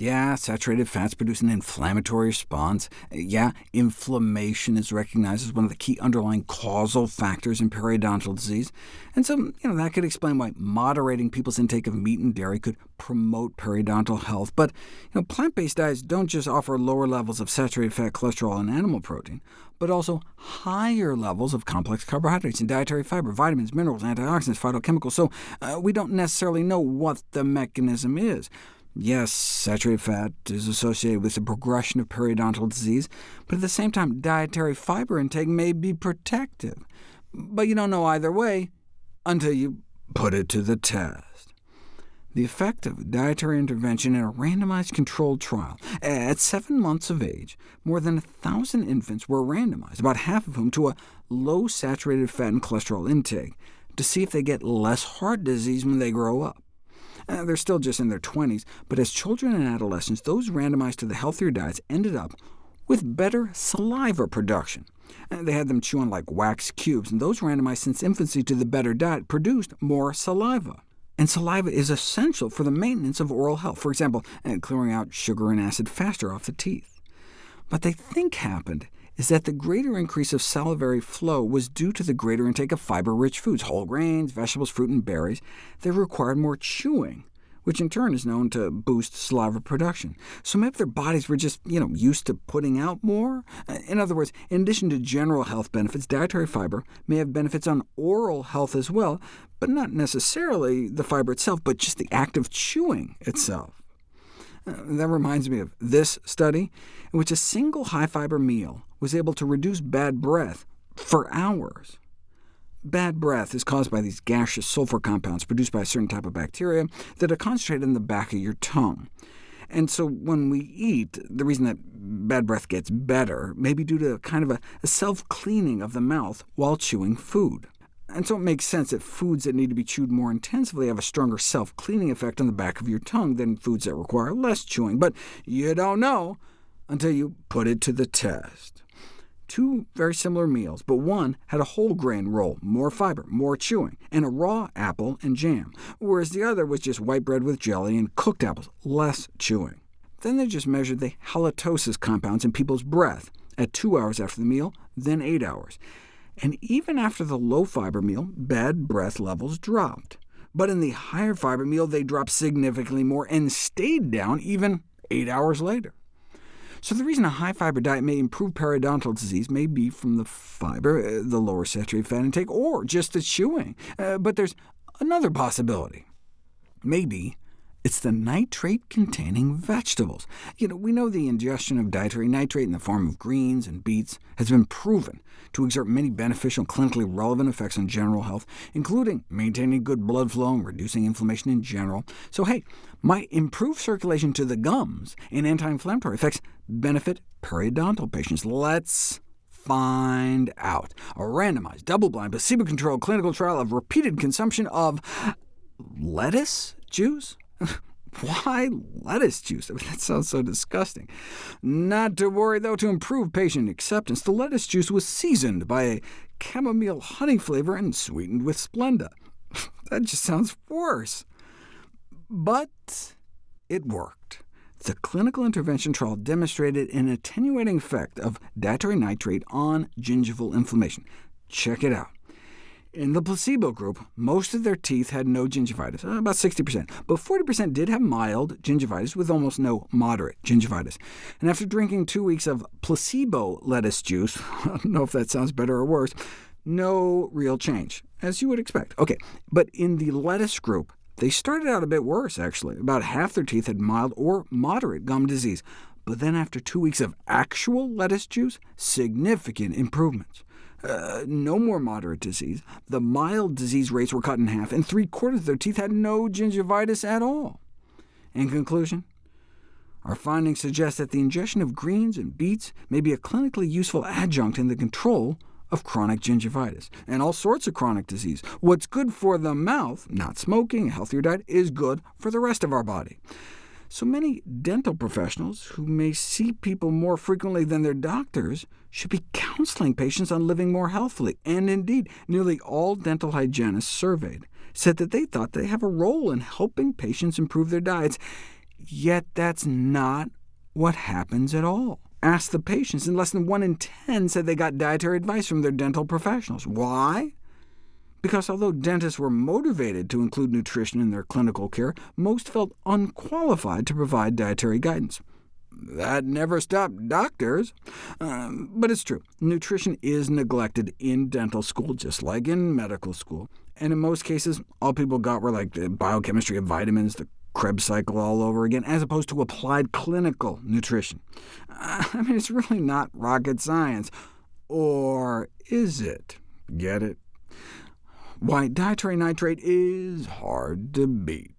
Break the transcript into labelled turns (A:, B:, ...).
A: Yeah, saturated fats produce an inflammatory response. Yeah, inflammation is recognized as one of the key underlying causal factors in periodontal disease. And so you know, that could explain why moderating people's intake of meat and dairy could promote periodontal health. But you know, plant-based diets don't just offer lower levels of saturated fat, cholesterol, and animal protein, but also higher levels of complex carbohydrates and dietary fiber, vitamins, minerals, antioxidants, phytochemicals, so uh, we don't necessarily know what the mechanism is. Yes, saturated fat is associated with the progression of periodontal disease, but at the same time, dietary fiber intake may be protective. But you don't know either way until you put it to the test. The effect of dietary intervention in a randomized controlled trial. At seven months of age, more than 1,000 infants were randomized, about half of whom to a low saturated fat and cholesterol intake, to see if they get less heart disease when they grow up. Uh, they're still just in their 20s, but as children and adolescents, those randomized to the healthier diets ended up with better saliva production. Uh, they had them chew on like wax cubes, and those randomized since infancy to the better diet produced more saliva. And saliva is essential for the maintenance of oral health, for example, uh, clearing out sugar and acid faster off the teeth. But they think happened is that the greater increase of salivary flow was due to the greater intake of fiber-rich foods, whole grains, vegetables, fruit, and berries, that required more chewing, which in turn is known to boost saliva production. So maybe their bodies were just you know, used to putting out more? In other words, in addition to general health benefits, dietary fiber may have benefits on oral health as well, but not necessarily the fiber itself, but just the act of chewing hmm. itself. Uh, that reminds me of this study, in which a single high-fiber meal was able to reduce bad breath for hours. Bad breath is caused by these gaseous sulfur compounds produced by a certain type of bacteria that are concentrated in the back of your tongue. And so when we eat, the reason that bad breath gets better may be due to kind of a, a self-cleaning of the mouth while chewing food. And so it makes sense that foods that need to be chewed more intensively have a stronger self-cleaning effect on the back of your tongue than foods that require less chewing. But you don't know until you put it to the test two very similar meals, but one had a whole grain roll, more fiber, more chewing, and a raw apple and jam, whereas the other was just white bread with jelly and cooked apples, less chewing. Then they just measured the halitosis compounds in people's breath at two hours after the meal, then eight hours. And even after the low-fiber meal, bad breath levels dropped. But in the higher fiber meal, they dropped significantly more and stayed down even eight hours later. So the reason a high-fiber diet may improve periodontal disease may be from the fiber, uh, the lower saturated fat intake, or just the chewing. Uh, but there's another possibility. Maybe it's the nitrate-containing vegetables. You know, we know the ingestion of dietary nitrate in the form of greens and beets has been proven to exert many beneficial clinically relevant effects on general health, including maintaining good blood flow and reducing inflammation in general. So hey, might improve circulation to the gums and anti-inflammatory effects benefit periodontal patients. Let's find out. A randomized, double-blind, placebo-controlled clinical trial of repeated consumption of lettuce juice? Why lettuce juice? I mean, that sounds so disgusting. Not to worry, though, to improve patient acceptance, the lettuce juice was seasoned by a chamomile honey flavor and sweetened with Splenda. that just sounds worse. But it worked. The clinical intervention trial demonstrated an attenuating effect of dietary nitrate on gingival inflammation. Check it out. In the placebo group, most of their teeth had no gingivitis, uh, about 60%, but 40% did have mild gingivitis, with almost no moderate gingivitis. And after drinking two weeks of placebo lettuce juice, I don't know if that sounds better or worse, no real change, as you would expect. OK, but in the lettuce group, they started out a bit worse, actually. About half their teeth had mild or moderate gum disease, but then after two weeks of actual lettuce juice, significant improvements. Uh, no more moderate disease. The mild disease rates were cut in half, and three-quarters of their teeth had no gingivitis at all. In conclusion, our findings suggest that the ingestion of greens and beets may be a clinically useful adjunct in the control of chronic gingivitis, and all sorts of chronic disease. What's good for the mouth, not smoking, a healthier diet, is good for the rest of our body. So many dental professionals, who may see people more frequently than their doctors, should be counseling patients on living more healthily. And indeed, nearly all dental hygienists surveyed said that they thought they have a role in helping patients improve their diets, Yet that's not what happens at all. Ask the patients, and less than 1 in 10 said they got dietary advice from their dental professionals. Why? Because although dentists were motivated to include nutrition in their clinical care, most felt unqualified to provide dietary guidance. That never stopped doctors. Um, but it's true, nutrition is neglected in dental school, just like in medical school. And in most cases, all people got were like the biochemistry of vitamins, the Krebs cycle all over again, as opposed to applied clinical nutrition. I mean, it's really not rocket science. Or is it? Get it? Why, dietary nitrate is hard to beat.